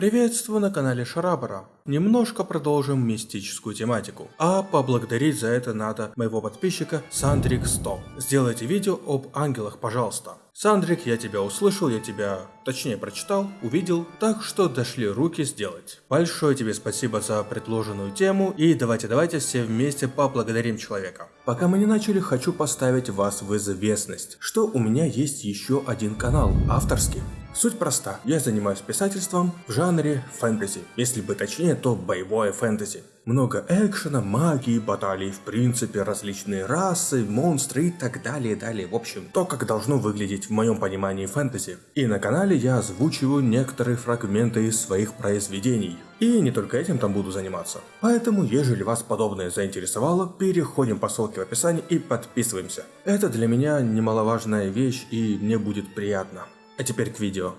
Приветствую на канале Шарабара. Немножко продолжим мистическую тематику. А поблагодарить за это надо моего подписчика Сандрик 100. Сделайте видео об ангелах, пожалуйста. Сандрик, я тебя услышал, я тебя, точнее прочитал, увидел, так что дошли руки сделать. Большое тебе спасибо за предложенную тему и давайте-давайте все вместе поблагодарим человека. Пока мы не начали, хочу поставить вас в известность, что у меня есть еще один канал, авторский. Суть проста. Я занимаюсь писательством в жанре фэнтези. Если быть точнее, то боевое фэнтези. Много экшена, магии, баталий, в принципе, различные расы, монстры и так далее, далее. В общем, то, как должно выглядеть в моем понимании фэнтези. И на канале я озвучиваю некоторые фрагменты из своих произведений. И не только этим там буду заниматься. Поэтому, ежели вас подобное заинтересовало, переходим по ссылке в описании и подписываемся. Это для меня немаловажная вещь и мне будет приятно. А теперь к видео.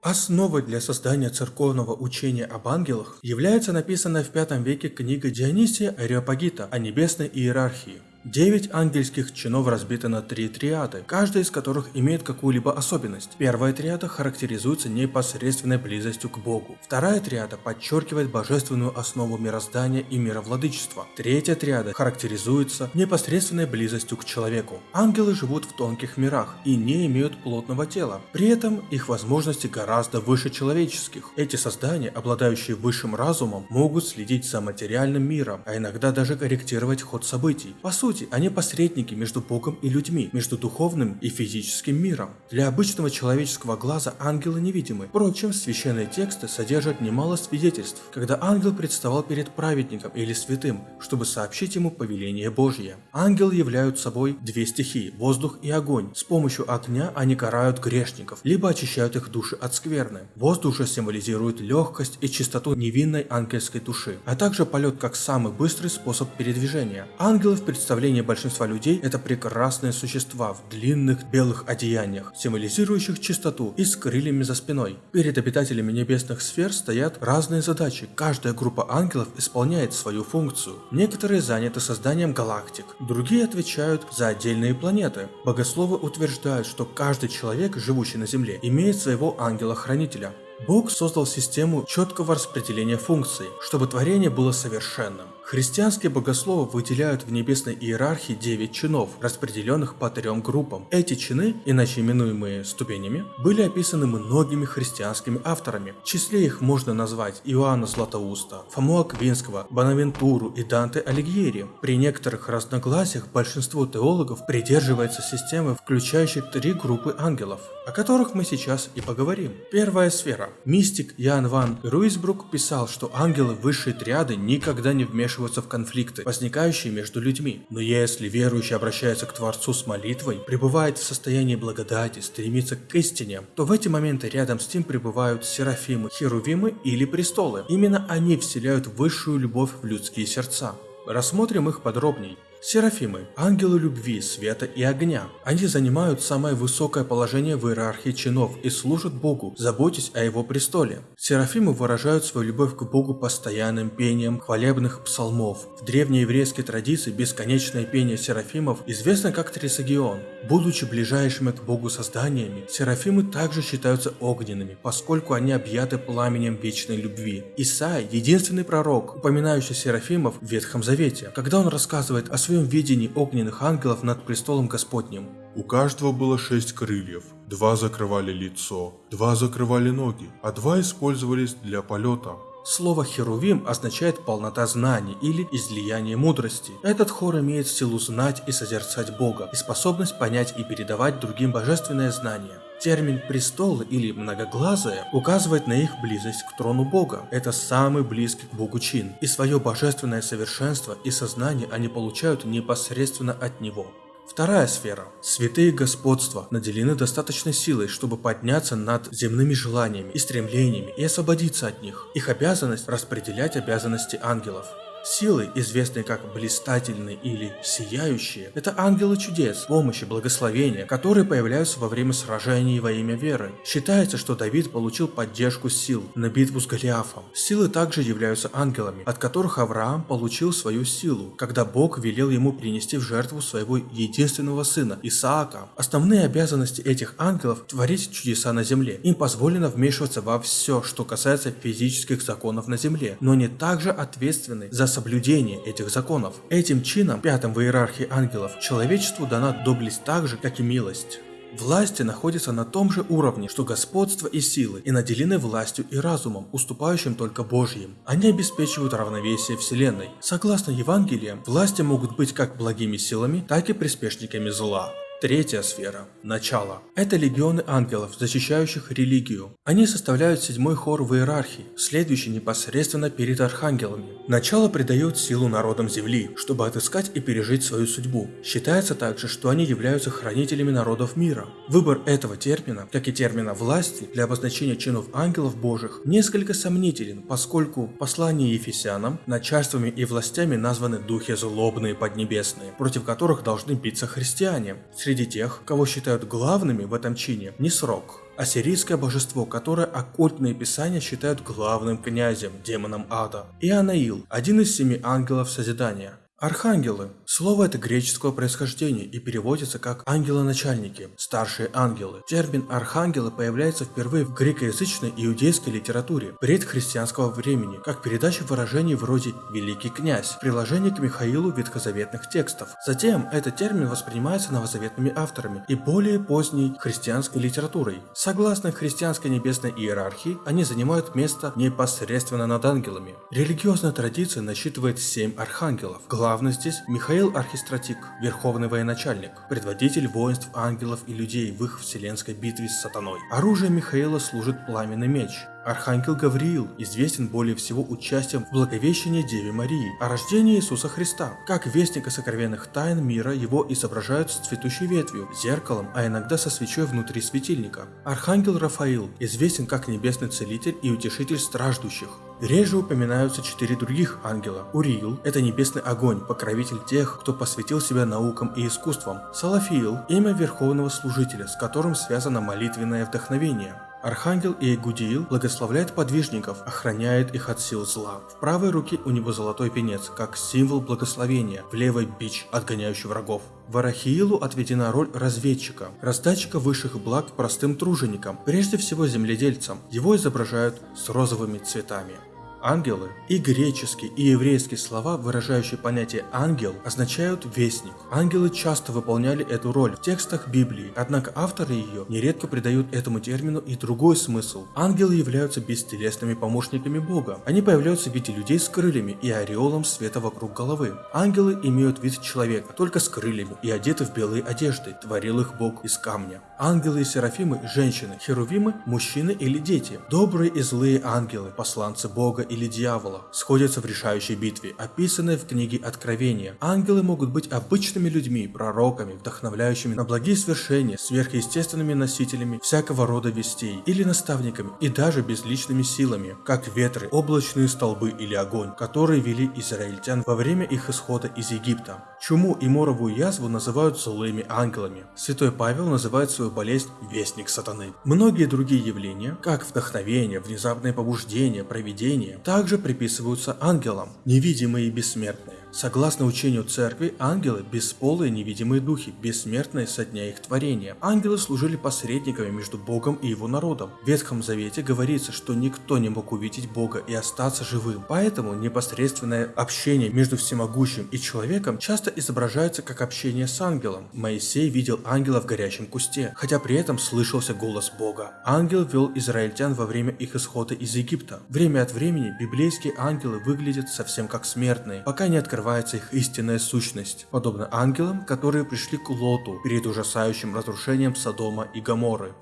Основой для создания церковного учения об ангелах является написанная в V веке книга Дионисия Ареопагита о небесной иерархии. Девять ангельских чинов разбиты на три триады, каждая из которых имеет какую-либо особенность. Первая триада характеризуется непосредственной близостью к Богу. Вторая триада подчеркивает божественную основу мироздания и мировладычества. Третья триада характеризуется непосредственной близостью к человеку. Ангелы живут в тонких мирах и не имеют плотного тела. При этом их возможности гораздо выше человеческих. Эти создания, обладающие высшим разумом, могут следить за материальным миром, а иногда даже корректировать ход событий. По сути, сути, они посредники между Богом и людьми, между духовным и физическим миром. Для обычного человеческого глаза ангелы невидимы. Впрочем, священные тексты содержат немало свидетельств, когда ангел представал перед праведником или святым, чтобы сообщить ему повеление Божье. Ангелы являют собой две стихии – воздух и огонь. С помощью огня они карают грешников, либо очищают их души от скверны. Воздух же символизирует легкость и чистоту невинной ангельской души, а также полет как самый быстрый способ передвижения. Ангелов представляют представлении большинства людей это прекрасные существа в длинных белых одеяниях, символизирующих чистоту и с крыльями за спиной. Перед обитателями небесных сфер стоят разные задачи, каждая группа ангелов исполняет свою функцию. Некоторые заняты созданием галактик, другие отвечают за отдельные планеты. Богословы утверждают, что каждый человек, живущий на Земле, имеет своего ангела-хранителя. Бог создал систему четкого распределения функций, чтобы творение было совершенным. Христианские богословы выделяют в небесной иерархии 9 чинов, распределенных по трем группам. Эти чины, иначе именуемые ступенями, были описаны многими христианскими авторами. В числе их можно назвать Иоанна Златоуста, Фому Аквинского, Бонавентуру и Данте Алигьери. При некоторых разногласиях большинство теологов придерживается системы, включающей три группы ангелов, о которых мы сейчас и поговорим. Первая сфера. Мистик Ян Ван Руисбрук писал, что ангелы высшей триады никогда не вмешиваются вмешиваться в конфликты, возникающие между людьми. Но если верующий обращается к Творцу с молитвой, пребывает в состоянии благодати, стремится к истине, то в эти моменты рядом с ним пребывают серафимы, херувимы или престолы. Именно они вселяют высшую любовь в людские сердца. Рассмотрим их подробней. Серафимы – ангелы любви, света и огня. Они занимают самое высокое положение в иерархии чинов и служат Богу, заботясь о его престоле. Серафимы выражают свою любовь к Богу постоянным пением хвалебных псалмов. В древнееврейской традиции бесконечное пение серафимов известно как Трисагион. Будучи ближайшими к Богу созданиями, серафимы также считаются огненными, поскольку они объяты пламенем вечной любви. Исаия – единственный пророк, упоминающий серафимов в Ветхом Завете, когда он рассказывает о своем видении огненных ангелов над престолом Господним. У каждого было шесть крыльев, два закрывали лицо, два закрывали ноги, а два использовались для полета. Слово «херувим» означает полнота знаний или излияние мудрости. Этот хор имеет силу знать и созерцать Бога и способность понять и передавать другим божественное знание. Термин «престолы» или «многоглазые» указывает на их близость к трону Бога. Это самый близкий к Богу чин, и свое божественное совершенство и сознание они получают непосредственно от Него. Вторая сфера. Святые господства наделены достаточной силой, чтобы подняться над земными желаниями и стремлениями и освободиться от них. Их обязанность – распределять обязанности ангелов. Силы, известные как блистательные или сияющие, это ангелы чудес, помощи, благословения, которые появляются во время сражений во имя веры. Считается, что Давид получил поддержку сил на битву с Голиафом. Силы также являются ангелами, от которых Авраам получил свою силу, когда Бог велел ему принести в жертву своего единственного сына, Исаака. Основные обязанности этих ангелов – творить чудеса на земле. Им позволено вмешиваться во все, что касается физических законов на земле, но они также ответственны за соблюдение этих законов. Этим чином, пятым в иерархии ангелов, человечеству дана доблесть так же, как и милость. Власти находятся на том же уровне, что господство и силы, и наделены властью и разумом, уступающим только Божьим. Они обеспечивают равновесие Вселенной. Согласно Евангелиям, власти могут быть как благими силами, так и приспешниками зла. Третья сфера – начало. Это легионы ангелов, защищающих религию. Они составляют седьмой хор в иерархии, следующий непосредственно перед архангелами. Начало придает силу народам земли, чтобы отыскать и пережить свою судьбу. Считается также, что они являются хранителями народов мира. Выбор этого термина, как и термина власти, для обозначения чинов ангелов божьих, несколько сомнителен, поскольку в послании Ефесянам начальствами и властями названы духи злобные поднебесные, против которых должны биться христиане. Среди тех, кого считают главными в этом чине, не срок. Ассирийское божество, которое оккультные писания считают главным князем, демоном ада. И Анаил, один из семи ангелов Созидания. Архангелы. Слово это греческого происхождения и переводится как ангелы-начальники, старшие ангелы. Термин архангелы появляется впервые в грекоязычной иудейской литературе предхристианского времени, как передача выражений вроде «великий князь» в приложении к Михаилу ветхозаветных текстов. Затем этот термин воспринимается новозаветными авторами и более поздней христианской литературой. Согласно христианской небесной иерархии, они занимают место непосредственно над ангелами. Религиозная традиция насчитывает семь архангелов. Главный здесь Михаил Архистратик, верховный военачальник, предводитель воинств ангелов и людей в их вселенской битве с сатаной. Оружие Михаила служит пламенный меч, Архангел Гавриил известен более всего участием в благовещении Деве Марии о рождении Иисуса Христа. Как вестника сокровенных тайн мира его изображают с цветущей ветвью, зеркалом, а иногда со свечой внутри светильника. Архангел Рафаил известен как небесный целитель и утешитель страждущих. Реже упоминаются четыре других ангела. Уриил – это небесный огонь, покровитель тех, кто посвятил себя наукам и искусствам. Салафиил – имя верховного служителя, с которым связано молитвенное вдохновение. Архангел Иегудиил благословляет подвижников, охраняет их от сил зла. В правой руке у него золотой венец, как символ благословения, в левой бич, отгоняющий врагов. Варахиилу отведена роль разведчика, раздатчика высших благ простым труженикам, прежде всего земледельцам. Его изображают с розовыми цветами. Ангелы и греческие, и еврейские слова, выражающие понятие «ангел», означают «вестник». Ангелы часто выполняли эту роль в текстах Библии, однако авторы ее нередко придают этому термину и другой смысл. Ангелы являются бестелесными помощниками Бога. Они появляются в виде людей с крыльями и ореолом света вокруг головы. Ангелы имеют вид человека, только с крыльями и одеты в белые одежды, творил их Бог из камня. Ангелы и серафимы – женщины, херувимы – мужчины или дети. Добрые и злые ангелы – посланцы Бога или дьявола сходятся в решающей битве, описанной в книге Откровения. Ангелы могут быть обычными людьми, пророками, вдохновляющими на благие свершения, сверхъестественными носителями всякого рода вестей, или наставниками, и даже безличными силами, как ветры, облачные столбы или огонь, которые вели израильтян во время их исхода из Египта. Чуму и моровую язву называют злыми ангелами. Святой Павел называет свою болезнь «вестник сатаны». Многие другие явления, как вдохновение, внезапное побуждение, провидение, также приписываются ангелам, невидимые и бессмертные. Согласно учению церкви, ангелы – бесполые невидимые духи, бессмертные со дня их творения. Ангелы служили посредниками между Богом и его народом. В Ветхом Завете говорится, что никто не мог увидеть Бога и остаться живым. Поэтому непосредственное общение между всемогущим и человеком часто изображается как общение с ангелом. Моисей видел ангела в горящем кусте, хотя при этом слышался голос Бога. Ангел вел израильтян во время их исхода из Египта. Время от времени библейские ангелы выглядят совсем как смертные, пока не открываются открывается их истинная сущность, подобно ангелам, которые пришли к Лоту перед ужасающим разрушением Содома и Гоморры.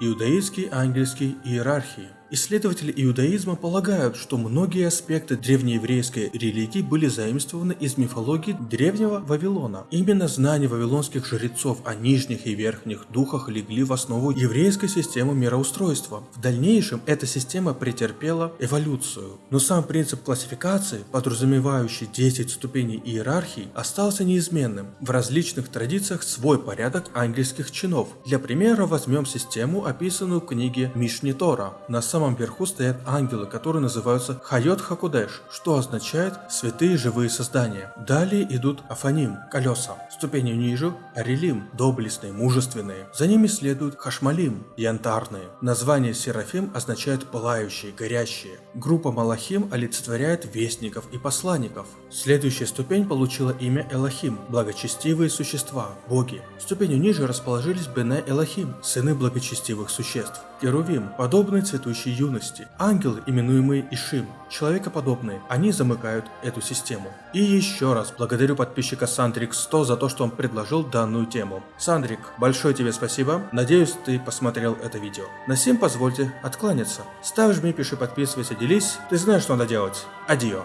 Иудаистские ангельские иерархии – Исследователи иудаизма полагают, что многие аспекты древнееврейской религии были заимствованы из мифологии древнего Вавилона. Именно знания вавилонских жрецов о нижних и верхних духах легли в основу еврейской системы мироустройства. В дальнейшем эта система претерпела эволюцию. Но сам принцип классификации, подразумевающий 10 ступеней иерархии, остался неизменным. В различных традициях свой порядок ангельских чинов. Для примера возьмем систему, описанную в книге Мишни Тора. На самом верху стоят ангелы, которые называются Хайот Хакудеш, что означает «святые живые создания». Далее идут Афаним, колеса. Ступенью ниже – Арелим, доблестные, мужественные. За ними следуют Хашмалим, янтарные. Название Серафим означает пылающие, горящие. Группа Малахим олицетворяет вестников и посланников. Следующая ступень получила имя Элохим, благочестивые существа, боги. Ступенью ниже расположились Бене Элохим, сыны благочестивых существ. Керувим, подобные цветущей юности. Ангелы, именуемые Ишим, человекоподобные, они замыкают эту систему. И еще раз благодарю подписчика Сандрик 100 за то, что он предложил данную тему. Сандрик, большое тебе спасибо, надеюсь ты посмотрел это видео. На всем позвольте откланяться. Ставь, жми, пиши, подписывайся, делись, ты знаешь, что надо делать. Адио.